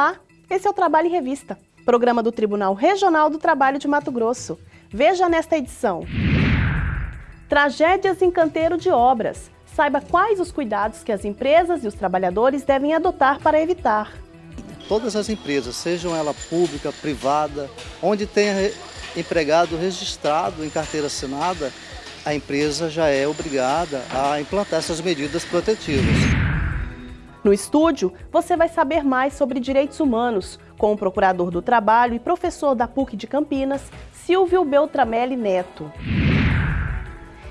Olá, esse é o Trabalho em Revista, programa do Tribunal Regional do Trabalho de Mato Grosso. Veja nesta edição. Tragédias em canteiro de obras. Saiba quais os cuidados que as empresas e os trabalhadores devem adotar para evitar. Todas as empresas, sejam ela pública, privada, onde tenha empregado registrado em carteira assinada, a empresa já é obrigada a implantar essas medidas protetivas. No estúdio, você vai saber mais sobre direitos humanos com o procurador do trabalho e professor da PUC de Campinas, Silvio Beltramelli Neto.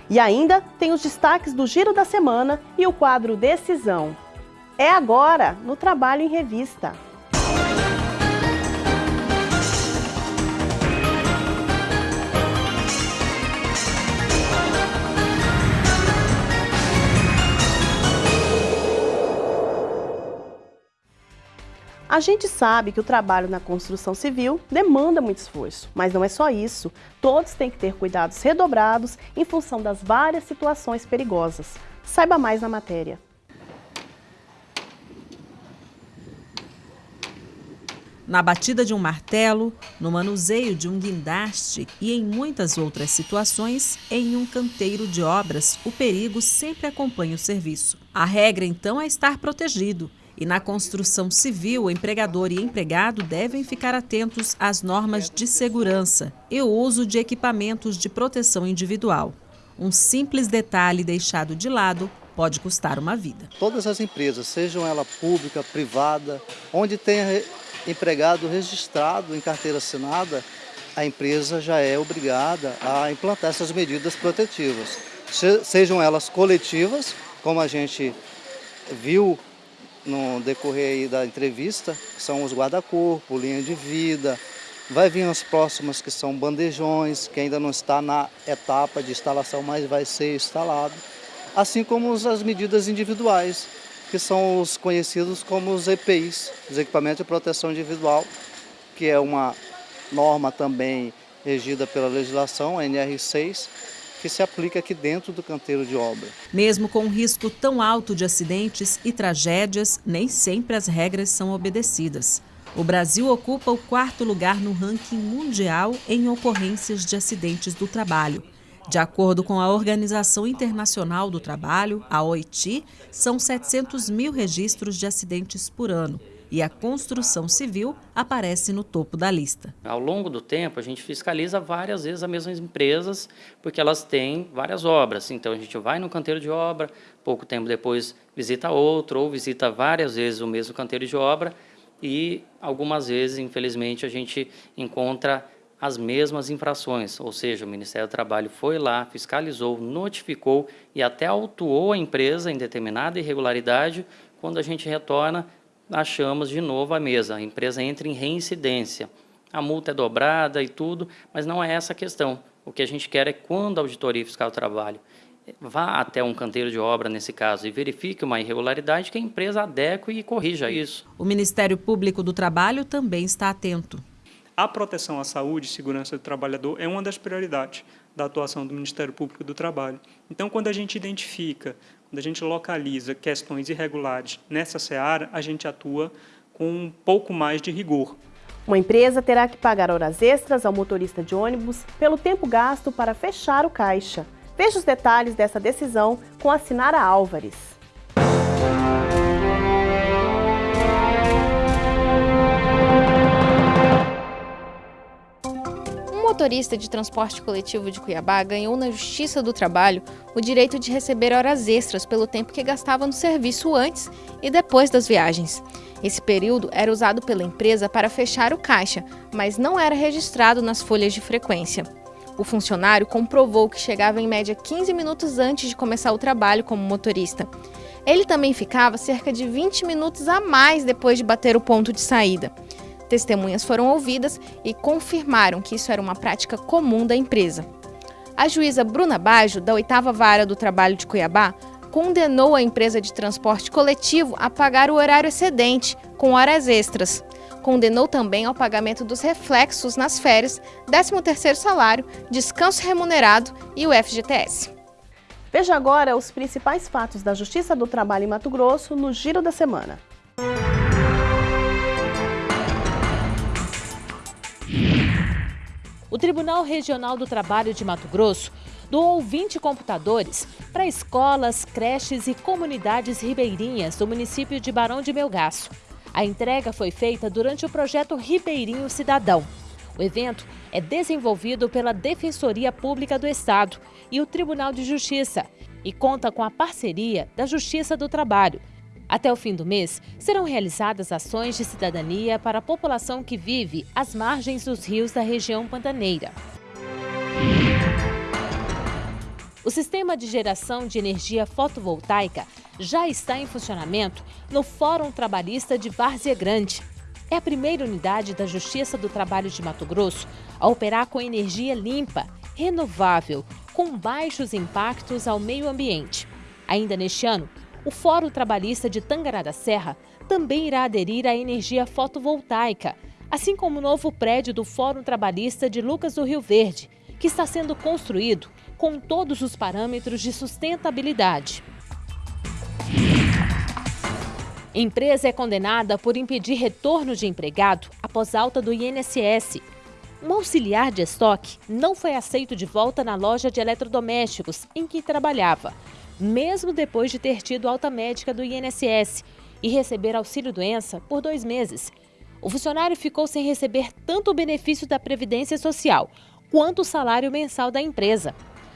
E ainda tem os destaques do Giro da Semana e o quadro Decisão. É agora, no Trabalho em Revista. A gente sabe que o trabalho na construção civil demanda muito esforço, mas não é só isso. Todos têm que ter cuidados redobrados em função das várias situações perigosas. Saiba mais na matéria. Na batida de um martelo, no manuseio de um guindaste e em muitas outras situações, em um canteiro de obras, o perigo sempre acompanha o serviço. A regra, então, é estar protegido e na construção civil, o empregador e empregado devem ficar atentos às normas de segurança e o uso de equipamentos de proteção individual. Um simples detalhe deixado de lado pode custar uma vida. Todas as empresas, sejam ela pública, privada, onde tenha empregado registrado em carteira assinada, a empresa já é obrigada a implantar essas medidas protetivas. Sejam elas coletivas, como a gente viu no decorrer da entrevista, são os guarda-corpo, linha de vida, vai vir as próximas que são bandejões, que ainda não está na etapa de instalação, mas vai ser instalado, assim como as medidas individuais, que são os conhecidos como os EPIs, os equipamentos de proteção individual, que é uma norma também regida pela legislação, a NR6, que se aplica aqui dentro do canteiro de obra. Mesmo com um risco tão alto de acidentes e tragédias, nem sempre as regras são obedecidas. O Brasil ocupa o quarto lugar no ranking mundial em ocorrências de acidentes do trabalho. De acordo com a Organização Internacional do Trabalho, a OIT, são 700 mil registros de acidentes por ano e a construção civil aparece no topo da lista. Ao longo do tempo, a gente fiscaliza várias vezes as mesmas empresas, porque elas têm várias obras. Então, a gente vai no canteiro de obra, pouco tempo depois visita outro, ou visita várias vezes o mesmo canteiro de obra, e algumas vezes, infelizmente, a gente encontra as mesmas infrações, ou seja, o Ministério do Trabalho foi lá, fiscalizou, notificou e até autuou a empresa em determinada irregularidade, quando a gente retorna, achamos de novo a mesa. A empresa entra em reincidência. A multa é dobrada e tudo, mas não é essa a questão. O que a gente quer é quando a auditoria fiscal do trabalho vá até um canteiro de obra, nesse caso, e verifique uma irregularidade, que a empresa adeque e corrija isso. O Ministério Público do Trabalho também está atento. A proteção à saúde e segurança do trabalhador é uma das prioridades da atuação do Ministério Público do Trabalho. Então, quando a gente identifica quando a gente localiza questões irregulares nessa seara, a gente atua com um pouco mais de rigor. Uma empresa terá que pagar horas extras ao motorista de ônibus pelo tempo gasto para fechar o caixa. Veja os detalhes dessa decisão com a Sinara Álvares. Motorista de transporte coletivo de Cuiabá ganhou na Justiça do Trabalho o direito de receber horas extras pelo tempo que gastava no serviço antes e depois das viagens. Esse período era usado pela empresa para fechar o caixa, mas não era registrado nas folhas de frequência. O funcionário comprovou que chegava em média 15 minutos antes de começar o trabalho como motorista. Ele também ficava cerca de 20 minutos a mais depois de bater o ponto de saída. Testemunhas foram ouvidas e confirmaram que isso era uma prática comum da empresa. A juíza Bruna Bajo, da 8 Vara do Trabalho de Cuiabá, condenou a empresa de transporte coletivo a pagar o horário excedente, com horas extras. Condenou também ao pagamento dos reflexos nas férias, 13º salário, descanso remunerado e o FGTS. Veja agora os principais fatos da Justiça do Trabalho em Mato Grosso no Giro da Semana o Tribunal Regional do Trabalho de Mato Grosso doou 20 computadores para escolas, creches e comunidades ribeirinhas do município de Barão de Melgaço. A entrega foi feita durante o projeto Ribeirinho Cidadão. O evento é desenvolvido pela Defensoria Pública do Estado e o Tribunal de Justiça e conta com a parceria da Justiça do Trabalho. Até o fim do mês, serão realizadas ações de cidadania para a população que vive às margens dos rios da região pantaneira. O sistema de geração de energia fotovoltaica já está em funcionamento no Fórum Trabalhista de Várzea Grande. É a primeira unidade da Justiça do Trabalho de Mato Grosso a operar com energia limpa, renovável, com baixos impactos ao meio ambiente. Ainda neste ano, o Fórum Trabalhista de Tangará da Serra também irá aderir à energia fotovoltaica, assim como o novo prédio do Fórum Trabalhista de Lucas do Rio Verde, que está sendo construído com todos os parâmetros de sustentabilidade. Empresa é condenada por impedir retorno de empregado após alta do INSS. Um auxiliar de estoque não foi aceito de volta na loja de eletrodomésticos em que trabalhava, mesmo depois de ter tido alta médica do INSS e receber auxílio-doença por dois meses. O funcionário ficou sem receber tanto o benefício da Previdência Social quanto o salário mensal da empresa.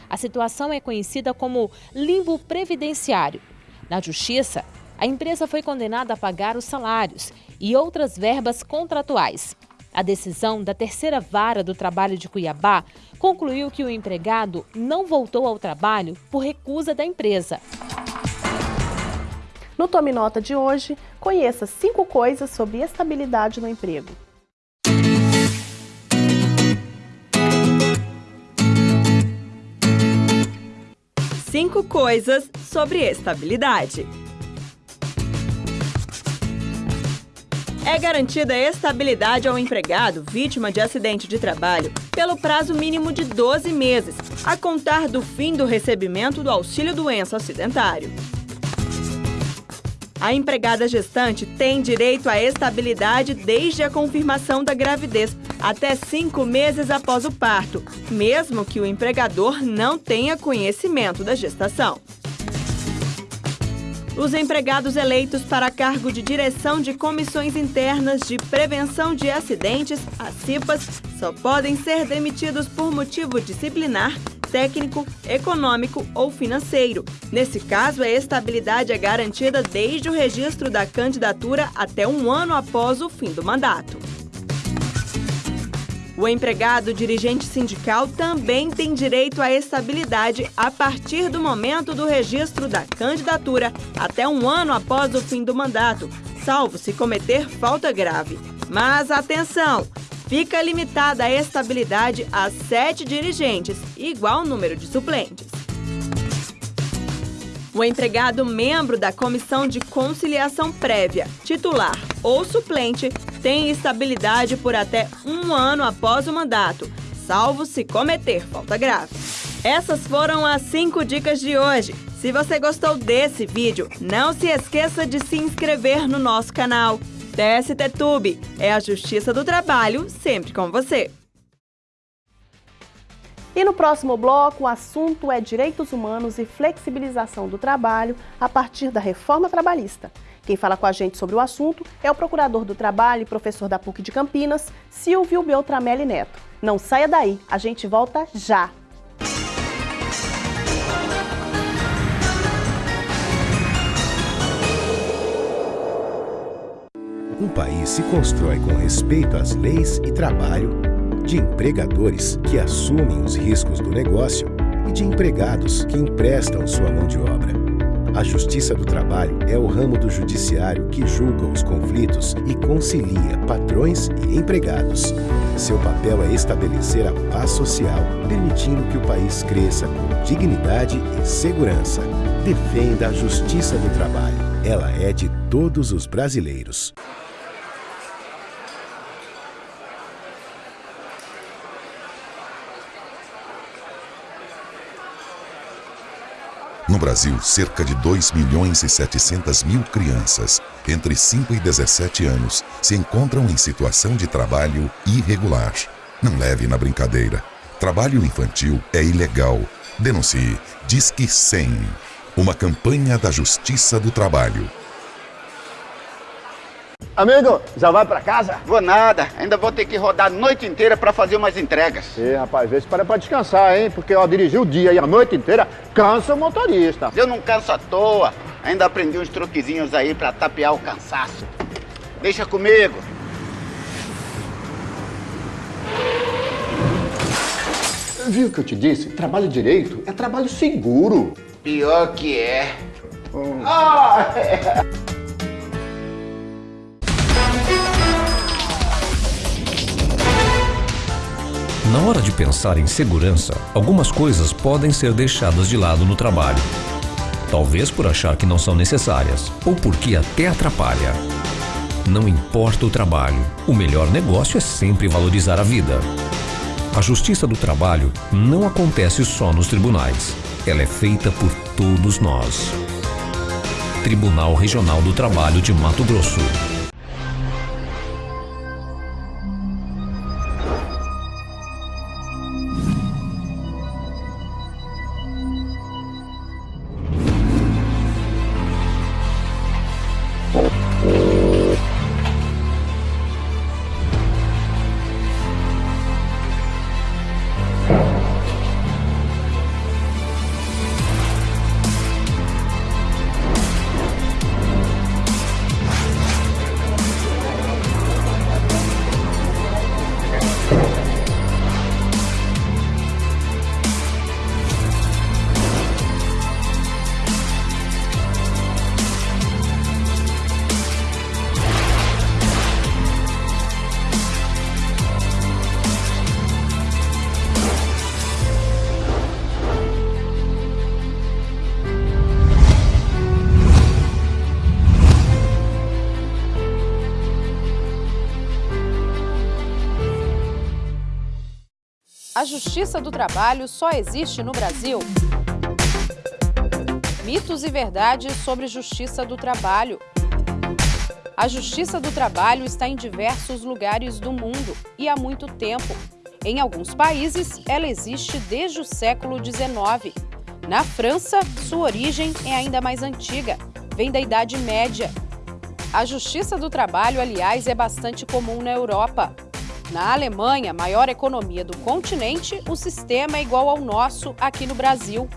A situação é conhecida como limbo previdenciário. Na Justiça, a empresa foi condenada a pagar os salários e outras verbas contratuais. A decisão da terceira vara do trabalho de Cuiabá concluiu que o empregado não voltou ao trabalho por recusa da empresa. No Tome Nota de hoje, conheça cinco coisas sobre estabilidade no emprego. Cinco coisas sobre estabilidade. É garantida estabilidade ao empregado vítima de acidente de trabalho pelo prazo mínimo de 12 meses, a contar do fim do recebimento do auxílio-doença acidentário. A empregada gestante tem direito à estabilidade desde a confirmação da gravidez até cinco meses após o parto, mesmo que o empregador não tenha conhecimento da gestação. Os empregados eleitos para cargo de direção de comissões internas de prevenção de acidentes, as CIPAs, só podem ser demitidos por motivo disciplinar, técnico, econômico ou financeiro. Nesse caso, a estabilidade é garantida desde o registro da candidatura até um ano após o fim do mandato. O empregado dirigente sindical também tem direito à estabilidade a partir do momento do registro da candidatura até um ano após o fim do mandato, salvo se cometer falta grave. Mas atenção! Fica limitada a estabilidade a sete dirigentes, igual número de suplentes. O empregado membro da Comissão de Conciliação Prévia, titular ou suplente, tem estabilidade por até um ano após o mandato, salvo se cometer falta grave. Essas foram as cinco dicas de hoje. Se você gostou desse vídeo, não se esqueça de se inscrever no nosso canal. TST Tube é a Justiça do Trabalho sempre com você. E no próximo bloco, o assunto é direitos humanos e flexibilização do trabalho a partir da reforma trabalhista. Quem fala com a gente sobre o assunto é o procurador do trabalho e professor da PUC de Campinas, Silvio Beltramelli Neto. Não saia daí, a gente volta já! Um país se constrói com respeito às leis e trabalho de empregadores que assumem os riscos do negócio e de empregados que emprestam sua mão de obra. A Justiça do Trabalho é o ramo do judiciário que julga os conflitos e concilia patrões e empregados. Seu papel é estabelecer a paz social, permitindo que o país cresça com dignidade e segurança. Defenda a Justiça do Trabalho. Ela é de todos os brasileiros. No Brasil, cerca de 2 milhões e 700 mil crianças entre 5 e 17 anos se encontram em situação de trabalho irregular. Não leve na brincadeira. Trabalho infantil é ilegal. Denuncie. Disque 100. Uma campanha da Justiça do Trabalho. Amigo, já vai pra casa? Vou nada, ainda vou ter que rodar a noite inteira para fazer umas entregas. Ê, rapaz, vê se para pra descansar, hein? Porque ó, dirigir o dia e a noite inteira cansa o motorista. Eu não canso à toa, ainda aprendi uns truquezinhos aí para tapear o cansaço. Deixa comigo. Viu o que eu te disse? Trabalho direito é trabalho seguro. Pior que é. Hum. Ah, é. Na hora de pensar em segurança, algumas coisas podem ser deixadas de lado no trabalho. Talvez por achar que não são necessárias, ou porque até atrapalha. Não importa o trabalho, o melhor negócio é sempre valorizar a vida. A justiça do trabalho não acontece só nos tribunais. Ela é feita por todos nós. Tribunal Regional do Trabalho de Mato Grosso. A Justiça do Trabalho só existe no Brasil? Mitos e verdades sobre Justiça do Trabalho. A Justiça do Trabalho está em diversos lugares do mundo e há muito tempo. Em alguns países, ela existe desde o século XIX. Na França, sua origem é ainda mais antiga, vem da Idade Média. A Justiça do Trabalho, aliás, é bastante comum na Europa. Na Alemanha, maior economia do continente, o sistema é igual ao nosso aqui no Brasil.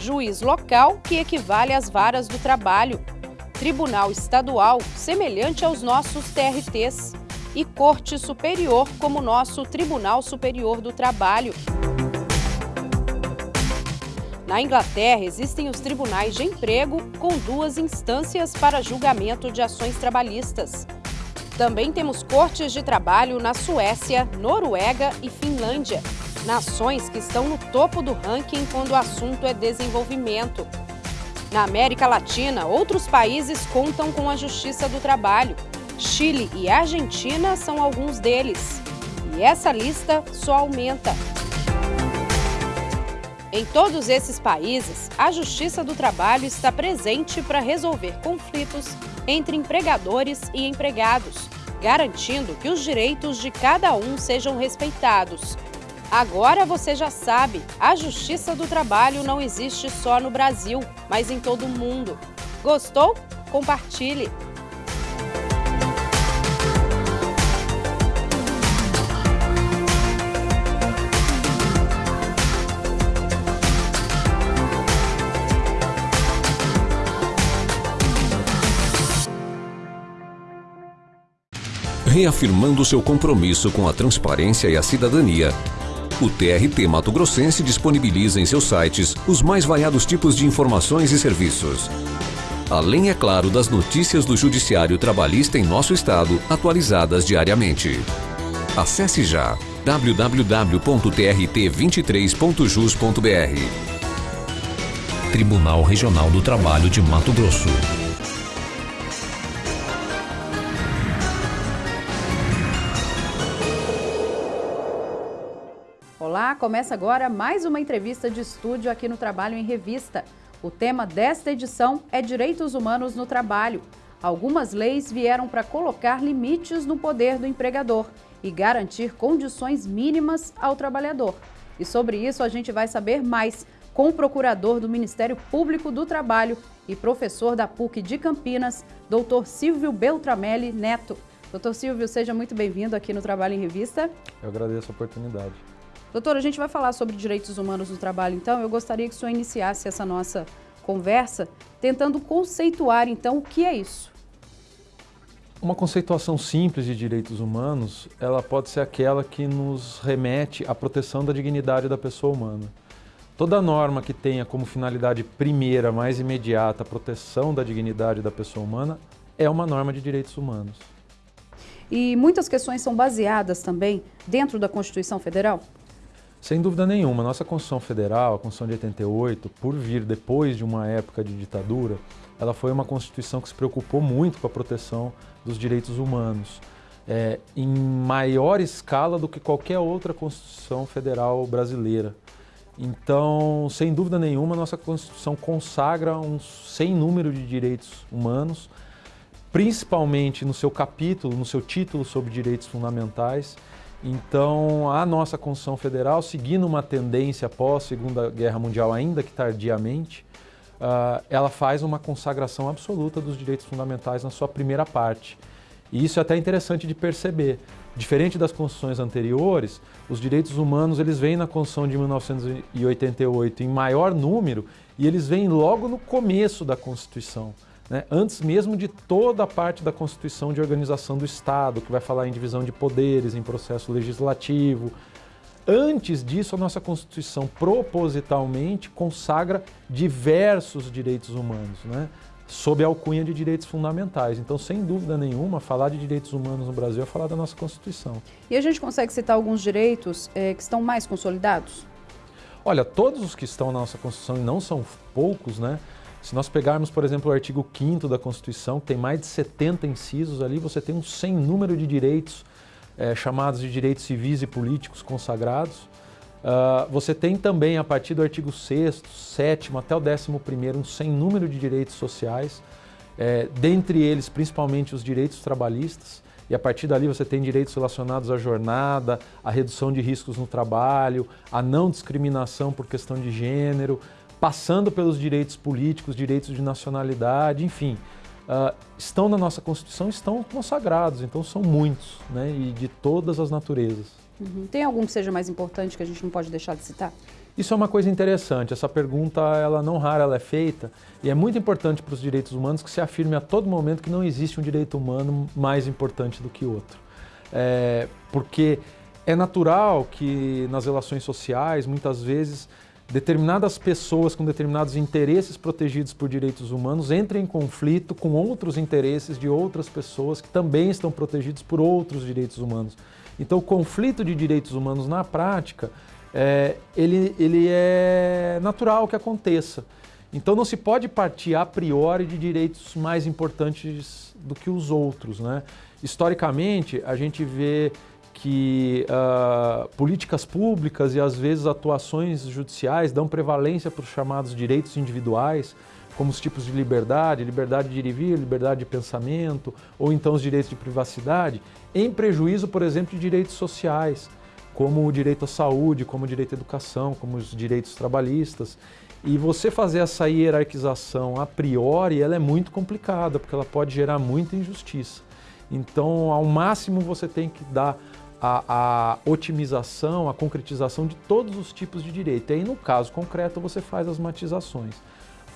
Juiz local, que equivale às varas do trabalho. Tribunal estadual, semelhante aos nossos TRTs. E Corte Superior, como nosso Tribunal Superior do Trabalho. Na Inglaterra, existem os tribunais de emprego, com duas instâncias para julgamento de ações trabalhistas. Também temos cortes de trabalho na Suécia, Noruega e Finlândia, nações que estão no topo do ranking quando o assunto é desenvolvimento. Na América Latina, outros países contam com a Justiça do Trabalho. Chile e Argentina são alguns deles. E essa lista só aumenta. Em todos esses países, a Justiça do Trabalho está presente para resolver conflitos entre empregadores e empregados, garantindo que os direitos de cada um sejam respeitados. Agora você já sabe, a Justiça do Trabalho não existe só no Brasil, mas em todo o mundo. Gostou? Compartilhe! Reafirmando seu compromisso com a transparência e a cidadania. O TRT Mato Grossense disponibiliza em seus sites os mais variados tipos de informações e serviços. Além, é claro, das notícias do Judiciário Trabalhista em nosso estado, atualizadas diariamente. Acesse já www.trt23.jus.br Tribunal Regional do Trabalho de Mato Grosso. Começa agora mais uma entrevista de estúdio aqui no Trabalho em Revista. O tema desta edição é Direitos Humanos no Trabalho. Algumas leis vieram para colocar limites no poder do empregador e garantir condições mínimas ao trabalhador. E sobre isso a gente vai saber mais com o procurador do Ministério Público do Trabalho e professor da PUC de Campinas, doutor Silvio Beltramelli Neto. Doutor Silvio, seja muito bem-vindo aqui no Trabalho em Revista. Eu agradeço a oportunidade. Doutor, a gente vai falar sobre direitos humanos no trabalho, então eu gostaria que o senhor iniciasse essa nossa conversa tentando conceituar, então, o que é isso. Uma conceituação simples de direitos humanos, ela pode ser aquela que nos remete à proteção da dignidade da pessoa humana. Toda norma que tenha como finalidade primeira, mais imediata, a proteção da dignidade da pessoa humana é uma norma de direitos humanos. E muitas questões são baseadas também dentro da Constituição Federal? Sem dúvida nenhuma. Nossa Constituição Federal, a Constituição de 88, por vir depois de uma época de ditadura, ela foi uma Constituição que se preocupou muito com a proteção dos direitos humanos, é, em maior escala do que qualquer outra Constituição Federal brasileira. Então, sem dúvida nenhuma, nossa Constituição consagra um sem número de direitos humanos, principalmente no seu capítulo, no seu título sobre direitos fundamentais, então, a nossa Constituição Federal, seguindo uma tendência pós-Segunda Guerra Mundial, ainda que tardiamente, uh, ela faz uma consagração absoluta dos direitos fundamentais na sua primeira parte. E isso é até interessante de perceber. Diferente das constituições anteriores, os direitos humanos eles vêm na Constituição de 1988 em maior número e eles vêm logo no começo da Constituição né, antes mesmo de toda a parte da Constituição de organização do Estado, que vai falar em divisão de poderes, em processo legislativo. Antes disso, a nossa Constituição propositalmente consagra diversos direitos humanos, né, sob a alcunha de direitos fundamentais. Então, sem dúvida nenhuma, falar de direitos humanos no Brasil é falar da nossa Constituição. E a gente consegue citar alguns direitos é, que estão mais consolidados? Olha, todos os que estão na nossa Constituição, e não são poucos, né? Se nós pegarmos, por exemplo, o artigo 5 da Constituição, que tem mais de 70 incisos ali, você tem um sem número de direitos é, chamados de direitos civis e políticos consagrados. Uh, você tem também, a partir do artigo 6 7 até o 11 um sem número de direitos sociais, é, dentre eles principalmente os direitos trabalhistas, e a partir dali você tem direitos relacionados à jornada, à redução de riscos no trabalho, à não discriminação por questão de gênero, passando pelos direitos políticos, direitos de nacionalidade, enfim, uh, estão na nossa Constituição, estão consagrados, então são muitos, né, e de todas as naturezas. Uhum. Tem algum que seja mais importante que a gente não pode deixar de citar? Isso é uma coisa interessante, essa pergunta, ela não rara, ela é feita, e é muito importante para os direitos humanos que se afirme a todo momento que não existe um direito humano mais importante do que outro. É, porque é natural que nas relações sociais, muitas vezes, determinadas pessoas com determinados interesses protegidos por direitos humanos entrem em conflito com outros interesses de outras pessoas que também estão protegidos por outros direitos humanos. Então, o conflito de direitos humanos na prática, é, ele, ele é natural que aconteça. Então, não se pode partir a priori de direitos mais importantes do que os outros. Né? Historicamente, a gente vê que uh, políticas públicas e às vezes atuações judiciais dão prevalência para os chamados direitos individuais, como os tipos de liberdade, liberdade de ir e vir, liberdade de pensamento, ou então os direitos de privacidade, em prejuízo, por exemplo, de direitos sociais, como o direito à saúde, como o direito à educação, como os direitos trabalhistas. E você fazer essa hierarquização a priori, ela é muito complicada, porque ela pode gerar muita injustiça. Então, ao máximo, você tem que dar a, a, otimização, a concretização de todos os tipos de direito. E aí, no caso concreto, você faz as matizações.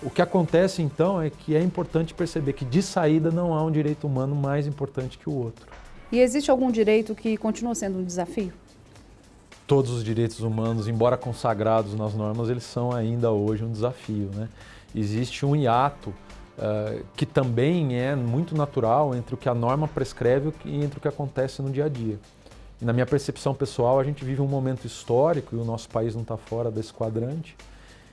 O que acontece, então, é que é importante perceber que, de saída, não há um direito humano mais importante que o outro. E existe algum direito que continua sendo um desafio? Todos os direitos humanos, embora consagrados nas normas, eles são ainda hoje um desafio. Né? Existe um hiato uh, que também é muito natural entre o que a norma prescreve e entre o que acontece no dia a dia. Na minha percepção pessoal, a gente vive um momento histórico, e o nosso país não está fora desse quadrante,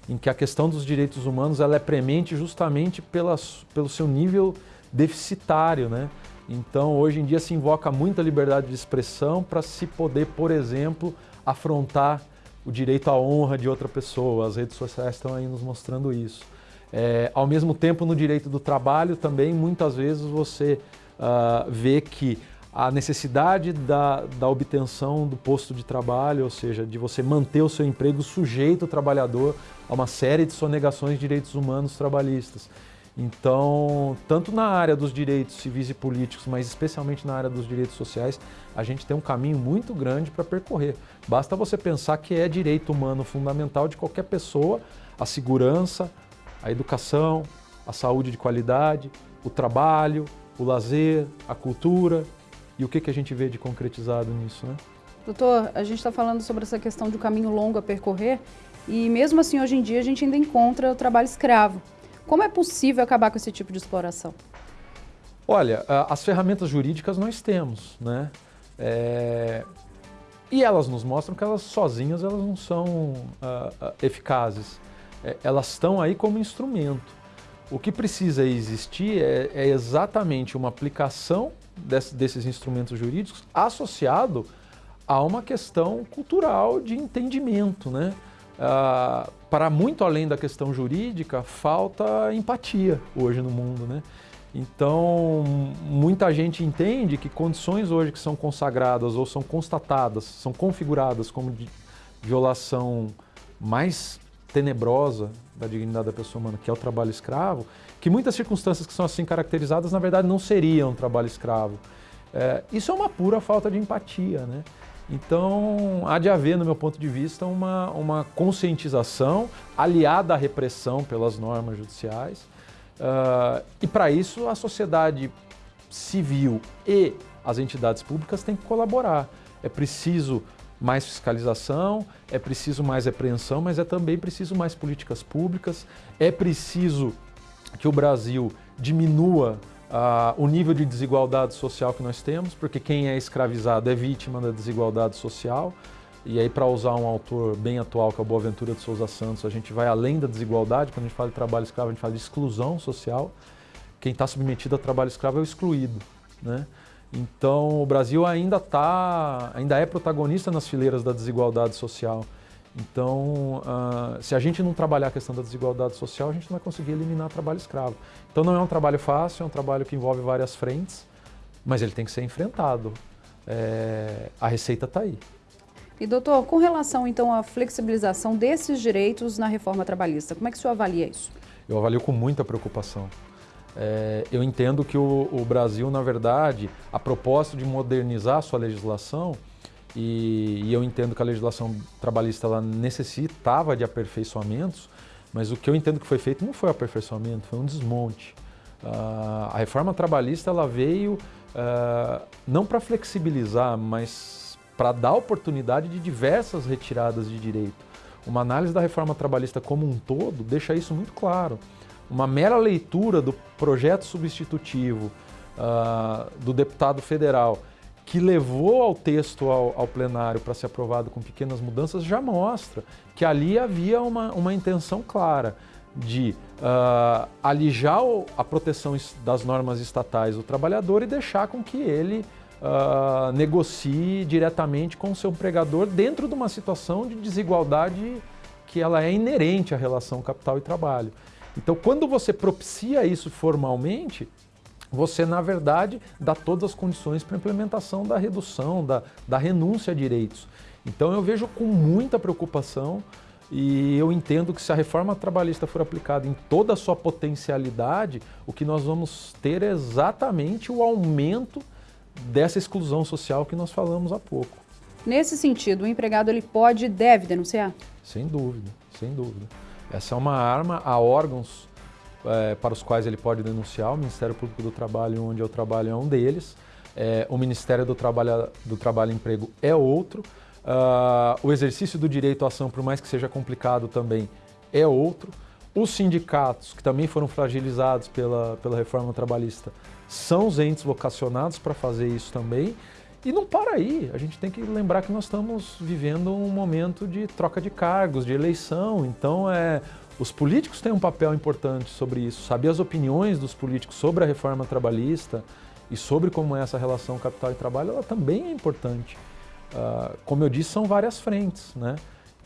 em que a questão dos direitos humanos ela é premente justamente pelas, pelo seu nível deficitário. Né? Então, hoje em dia se invoca muita liberdade de expressão para se poder, por exemplo, afrontar o direito à honra de outra pessoa. As redes sociais estão aí nos mostrando isso. É, ao mesmo tempo, no direito do trabalho também, muitas vezes você uh, vê que a necessidade da, da obtenção do posto de trabalho, ou seja, de você manter o seu emprego sujeito ao trabalhador a uma série de sonegações de direitos humanos trabalhistas. Então, tanto na área dos direitos civis e políticos, mas especialmente na área dos direitos sociais, a gente tem um caminho muito grande para percorrer. Basta você pensar que é direito humano fundamental de qualquer pessoa a segurança, a educação, a saúde de qualidade, o trabalho, o lazer, a cultura, e o que, que a gente vê de concretizado nisso, né? Doutor, a gente está falando sobre essa questão de um caminho longo a percorrer e mesmo assim hoje em dia a gente ainda encontra o trabalho escravo. Como é possível acabar com esse tipo de exploração? Olha, as ferramentas jurídicas nós temos, né? É... E elas nos mostram que elas sozinhas elas não são uh, eficazes. É, elas estão aí como instrumento. O que precisa existir é, é exatamente uma aplicação desses instrumentos jurídicos associado a uma questão cultural de entendimento. Né? Ah, para muito além da questão jurídica, falta empatia hoje no mundo. Né? Então, muita gente entende que condições hoje que são consagradas ou são constatadas, são configuradas como violação mais tenebrosa da dignidade da pessoa humana, que é o trabalho escravo, que muitas circunstâncias que são assim caracterizadas, na verdade, não seriam trabalho escravo. É, isso é uma pura falta de empatia, né? Então, há de haver, no meu ponto de vista, uma, uma conscientização aliada à repressão pelas normas judiciais. Uh, e, para isso, a sociedade civil e as entidades públicas têm que colaborar. É preciso mais fiscalização, é preciso mais repreensão, mas é também preciso mais políticas públicas, é preciso que o Brasil diminua uh, o nível de desigualdade social que nós temos, porque quem é escravizado é vítima da desigualdade social. E aí, para usar um autor bem atual, que é o Boaventura de Souza Santos, a gente vai além da desigualdade. Quando a gente fala de trabalho escravo, a gente fala de exclusão social. Quem está submetido a trabalho escravo é o excluído. Né? Então, o Brasil ainda, tá, ainda é protagonista nas fileiras da desigualdade social. Então, uh, se a gente não trabalhar a questão da desigualdade social, a gente não vai conseguir eliminar o trabalho escravo. Então, não é um trabalho fácil, é um trabalho que envolve várias frentes, mas ele tem que ser enfrentado. É, a receita está aí. E, doutor, com relação, então, à flexibilização desses direitos na reforma trabalhista, como é que o senhor avalia isso? Eu avalio com muita preocupação. É, eu entendo que o, o, Brasil, na verdade, a propósito de modernizar a sua legislação, e, e, eu entendo que a legislação trabalhista ela necessitava de aperfeiçoamentos, mas o que eu entendo que foi feito não foi aperfeiçoamento, foi um desmonte. Uh, a reforma trabalhista ela veio uh, não para flexibilizar, mas para dar oportunidade de diversas retiradas de direito. Uma análise da reforma trabalhista como um todo deixa isso muito claro uma mera leitura do projeto substitutivo uh, do deputado federal que levou ao texto ao, ao plenário para ser aprovado com pequenas mudanças já mostra que ali havia uma, uma intenção clara de uh, alijar a proteção das normas estatais do trabalhador e deixar com que ele uh, negocie diretamente com o seu empregador dentro de uma situação de desigualdade que ela é inerente à relação capital e trabalho. Então, quando você propicia isso formalmente, você, na verdade, dá todas as condições para a implementação da redução, da, da renúncia a direitos. Então, eu vejo com muita preocupação e eu entendo que se a reforma trabalhista for aplicada em toda a sua potencialidade, o que nós vamos ter é exatamente o aumento dessa exclusão social que nós falamos há pouco. Nesse sentido, o empregado ele pode e deve denunciar? Sem dúvida, sem dúvida. Essa é uma arma a órgãos é, para os quais ele pode denunciar. O Ministério Público do Trabalho, onde eu trabalho, é um deles. É, o Ministério do Trabalho, do Trabalho e Emprego é outro. Uh, o exercício do direito à ação, por mais que seja complicado também, é outro. Os sindicatos, que também foram fragilizados pela, pela reforma trabalhista, são os entes vocacionados para fazer isso também. E não para aí, a gente tem que lembrar que nós estamos vivendo um momento de troca de cargos, de eleição, então é, os políticos têm um papel importante sobre isso, saber as opiniões dos políticos sobre a reforma trabalhista e sobre como é essa relação capital e trabalho, ela também é importante. Uh, como eu disse, são várias frentes, né?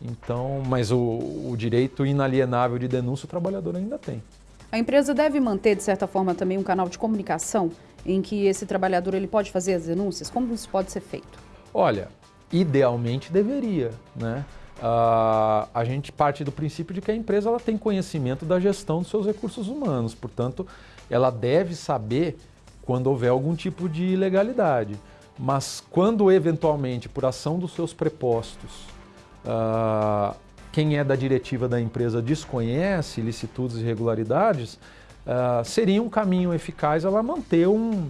Então, mas o, o direito inalienável de denúncia o trabalhador ainda tem. A empresa deve manter, de certa forma, também um canal de comunicação em que esse trabalhador ele pode fazer as denúncias? Como isso pode ser feito? Olha, idealmente deveria, né? Uh, a gente parte do princípio de que a empresa ela tem conhecimento da gestão dos seus recursos humanos, portanto, ela deve saber quando houver algum tipo de ilegalidade. Mas quando eventualmente, por ação dos seus prepostos, uh, quem é da diretiva da empresa desconhece ilicitudes e irregularidades, uh, seria um caminho eficaz ela manter um,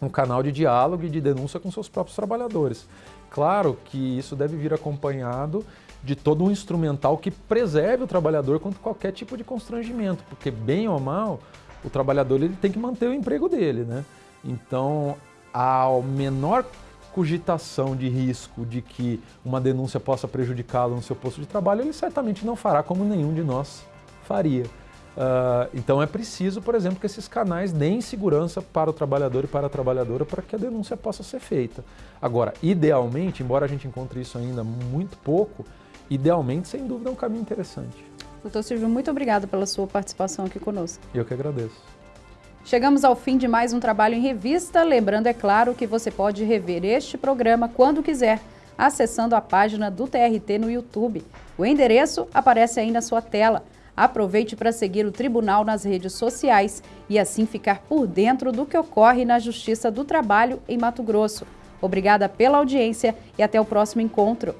um canal de diálogo e de denúncia com seus próprios trabalhadores. Claro que isso deve vir acompanhado de todo um instrumental que preserve o trabalhador contra qualquer tipo de constrangimento, porque bem ou mal, o trabalhador ele tem que manter o emprego dele, né? Então, a menor cogitação de risco de que uma denúncia possa prejudicá-lo no seu posto de trabalho, ele certamente não fará como nenhum de nós faria. Uh, então é preciso, por exemplo, que esses canais deem segurança para o trabalhador e para a trabalhadora para que a denúncia possa ser feita. Agora, idealmente, embora a gente encontre isso ainda muito pouco, idealmente, sem dúvida, é um caminho interessante. Doutor Silvio, muito obrigada pela sua participação aqui conosco. Eu que agradeço. Chegamos ao fim de mais um trabalho em revista. Lembrando, é claro, que você pode rever este programa quando quiser, acessando a página do TRT no YouTube. O endereço aparece aí na sua tela. Aproveite para seguir o Tribunal nas redes sociais e assim ficar por dentro do que ocorre na Justiça do Trabalho em Mato Grosso. Obrigada pela audiência e até o próximo encontro.